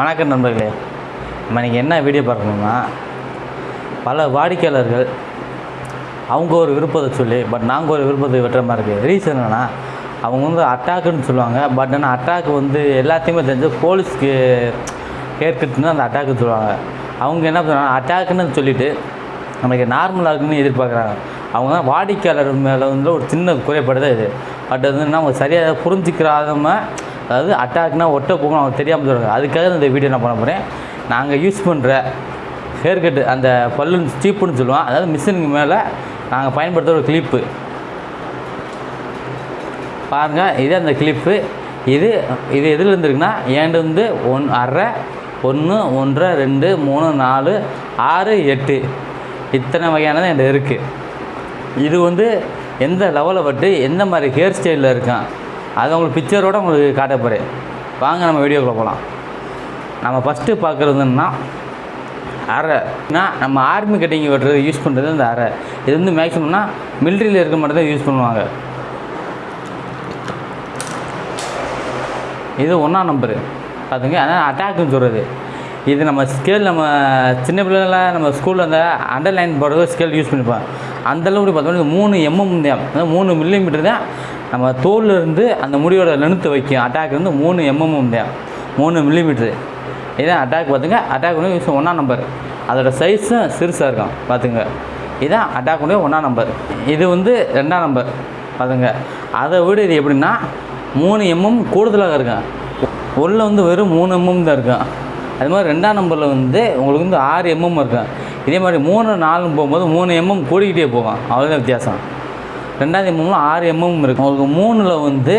வணக்கம் நண்பர்களே. நம்ம இன்றைக்கி என்ன வீடியோ பார்க்கணும்னா பல வாடிக்கையாளர்கள் அவங்க ஒரு விருப்பத்தை சொல்லி பட் நாங்கள் ஒரு விருப்பத்தை வெட்டுற மாதிரி இருக்குது ரீசன் என்னென்னா அவங்க வந்து அட்டாக்குன்னு சொல்லுவாங்க பட் ஆனால் அட்டாக் வந்து எல்லாத்தையுமே தெரிஞ்சு போலீஸ்க்கு ஏற்கட்டுன்னு அந்த அட்டாக்குன்னு சொல்லுவாங்க. அவங்க என்ன பண்ணுறாங்க அட்டாக்குன்னு சொல்லிட்டு நமக்கு நார்மலாக இருக்குன்னு எதிர்பார்க்குறாங்க. அவங்க தான் வாடிக்கையாளர் மேலே வந்து ஒரு சின்ன குறைபாடு தான் இது. பட் அது வந்து அவங்க சரியாக புரிஞ்சிக்கிறாதம அதாவது அட்டாக்னா ஒட்ட போகணும் அவங்க தெரியாமல் சொல்கிறாங்க அதுக்காக இந்த வீடியோ நான் பண்ண போகிறேன் நாங்கள் யூஸ் பண்ணுற ஹேர் கட்டு அந்த பல்லு ஸ்டீப்புன்னு சொல்லுவோம். அதாவது மிஷினுக்கு மேலே நாங்கள் பயன்படுத்துகிற ஒரு கிளிப்பு பாருங்கள் இது அந்த கிளிப்பு இது இது எதில் இருந்துருக்குன்னா ஏண்டு வந்து ஒன் அரை ஒன்று ஒன்றரை ரெண்டு மூணு நாலு ஆறு எட்டு. இத்தனை வகையானது என்கிட்ட இருக்குது இது வந்து எந்த லெவலில் பட்டு எந்த மாதிரி ஹேர் ஸ்டைலில் இருக்கான்? அது உங்களுக்கு பிக்சரோடு உங்களுக்கு காட்ட போகிறேன் வாங்க நம்ம வீடியோக்குள்ளே போகலாம் நம்ம ஃபஸ்ட்டு பார்க்குறதுன்னா அரைனா நம்ம ஆர்மி கட்டிங் வெட்டுறது யூஸ் பண்ணுறது இந்த அரை இது வந்து மேக்ஸிமம்னா மிலிட்ரியில் இருக்க மட்டும் தான் யூஸ் பண்ணுவாங்க. இது ஒன்றாம் நம்பரு பார்த்துங்க அதான் அட்டாக்குன்னு சொல்கிறது இது நம்ம ஸ்கேல் நம்ம சின்ன பிள்ளைல நம்ம ஸ்கூலில் அந்த அண்டர்லைன் போடுறது ஸ்கேல் யூஸ் பண்ணிப்போம் அந்தளவுக்கு பார்த்தோம்னா இது மூணு எம்எம் தான் அதாவது மூணு மில்லிமீட்டர் தான் நம்ம தோலில் இருந்து அந்த முடியோட லென்த்து வைக்கும். அட்டாக் வந்து மூணு எம்எம் தான். மூணு மில்லிமீட்ரு இதான் அட்டாக் பார்த்துங்க. அட்டாக் வந்து யூஸ் ஒன்றாம் நம்பர் அதோட சைஸும் சிறுசாக இருக்கும். பார்த்துங்க. இதான் அட்டாக் உடைய ஒன்றாம் நம்பர் இது வந்து ரெண்டாம் நம்பர் பார்த்துங்க. அதை விட இது எப்படின்னா மூணு எம்எம் கூடுதலாக இருக்கும். உள்ள வந்து வெறும் மூணு எம்எம் தான் இருக்கும். அது மாதிரி ரெண்டாம் நம்பரில் வந்து உங்களுக்கு வந்து ஆறு எம்எம் இருக்கும். இதே மாதிரி மூணு நாலு போகும்போது மூணு எம்எம் கூடிக்கிட்டே போகும். அவ்வளோதான் வித்தியாசம். ரெண்டாவது எம்எம்ல ஆறு எம்எம் இருக்கும். உங்களுக்கு மூணில் வந்து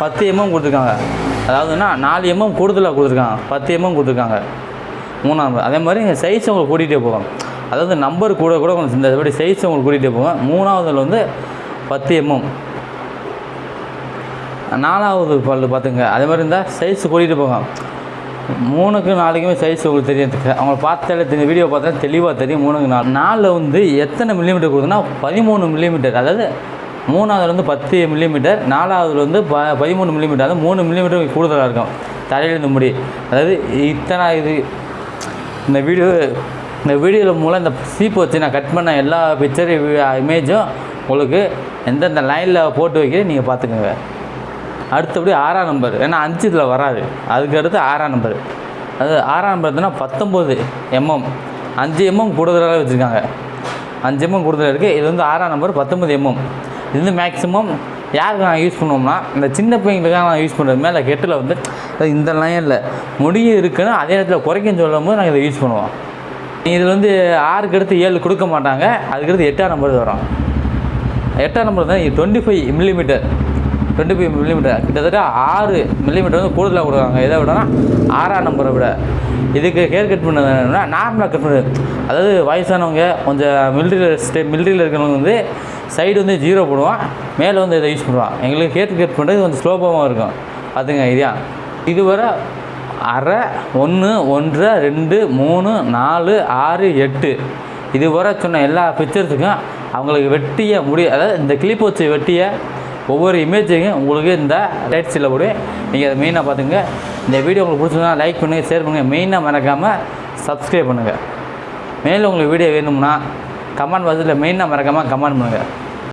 பத்து எம்எம் கொடுத்துருக்காங்க. அதாவதுன்னா நாலு எம்எம் கூடுதலாக கொடுத்துருக்காங்க. பத்து எம்எம் கொடுத்துருக்காங்க. மூணாம் அதே மாதிரி சைஸ் உங்களுக்கு கூட்டிகிட்டே போவோம் அதாவது நம்பர் கூட கூட கொஞ்சம் இந்த மாதிரி சைஸ் உங்களுக்கு கூட்டிகிட்டே போவேன் மூணாவதில் வந்து பத்து எம்எம் நாலாவது பல்லு பார்த்துங்க. அதே மாதிரி இருந்தால் சைஸ் கூட்டிகிட்டு போவோம் மூணுக்கு நாளைக்குமே சைஸ் உங்களுக்கு தெரியும். அவங்கள பார்த்தாலே தெரியும். வீடியோ பார்த்தா தெளிவாக தெரியும். மூணுக்கு நாலு. நாலில் வந்து எத்தனை மில்லிமீட்டர் கொடுக்குதுன்னா பதிமூணு மில்லிமீட்டர் அதாவது மூணாவதுலேருந்து வந்து பத்து மில்லிமீட்டர் நாலாவதுல வந்து ப பதிமூணு மில்லிமீட்டர் அதாவது மூணு மில்லிமீட்டர் கூடுதலாக இருக்கும். தலையிலிருந்து முடி. அதாவது இத்தனை இது இந்த வீடியோ இந்த வீடியோவில் மூலம் இந்த சீப்பு வச்சு நான் கட் பண்ண எல்லா பிக்சர் இமேஜும் உங்களுக்கு எந்தெந்த லைனில் போட்டு வைக்கிறேன் நீங்கள் பார்த்துக்கோங்க. அடுத்தபடி ஆறாம் நம்பர் ஏன்னா அஞ்சு இதில் வராது. அதுக்கு அடுத்து ஆறாம் நம்பர் அது ஆறாம் நம்பர் எதுனா பத்தொம்போது எம்எம் அஞ்சு எம்எம் கூடுதலாக வச்சுருக்காங்க. அஞ்சு எம்எம் கூடுதலாக இருக்குது இது வந்து ஆறாம் நம்பர் பத்தொம்பது எம்எம் இது வந்து மேக்ஸிமம் யாருக்கு நான் யூஸ் பண்ணுவோம்னா இந்த சின்ன பிள்ளைங்களுக்காக நான் யூஸ் பண்ணுறது மேலே கெட்டில் வந்து இந்த இந்த லைனில் முடியும் இருக்குன்னு அதே நேரத்தில் குறைக்கும் சொல்லும் போது நாங்கள் இதை யூஸ் பண்ணுவோம். இதில் வந்து ஆறுக்கு அடுத்து ஏழு கொடுக்க மாட்டாங்க. அதுக்கடுத்து எட்டாம் நம்பர் வரும். எட்டாம் நம்பர் தான் twenty five millimetre twenty five millimetre கிட்டத்தட்ட ஆறு மில்லிமீட்டர் வந்து கூடுதலாக கொடுக்குறாங்க. எதை விடனா ஆறாம் நம்பரை விட. இதுக்கு ஹேர் கட் பண்ணது நார்மலாக கட் பண்ணுறது அதாவது வயசானவங்க கொஞ்சம் மில்ட்ரியில் ஸ்டே மில்ட்ரியில் இருக்கிறவங்க வந்து சைடு வந்து ஜீரோ போடுவான் மேலே வந்து இதை யூஸ் பண்ணுவான். எங்களுக்கு ஹேர் கட் பண்ணுறது கொஞ்சம் ஸ்லோபாகவும் இருக்கும். பார்த்துங்க இதையா இதுவரை அரை ஒன்று ஒன்றரை ரெண்டு மூணு நாலு ஆறு எட்டு. இதுவரை சொன்ன எல்லா பிக்சர்ஸுக்கும் அவங்களுக்கு வெட்டிய முடிய அதாவது இந்த கிளிப் வச்சு வெட்டிய ஒவ்வொரு இமேஜையும் உங்களுக்கு இந்த ரைட் சைடில் கூட நீங்கள் அதை மெயினாக பார்த்துங்க இந்த வீடியோ உங்களுக்கு பிடிச்சிருந்தா லைக் பண்ணுங்கள் ஷேர் பண்ணுங்கள் மெயினாக மறக்காமல் சப்ஸ்கிரைப் பண்ணுங்கள் மேலும் உங்களுக்கு வீடியோ வேணும்னா கமெண்ட் பாக்ஸில் மெயினாக மறக்காமல் கமெண்ட் பண்ணுங்கள்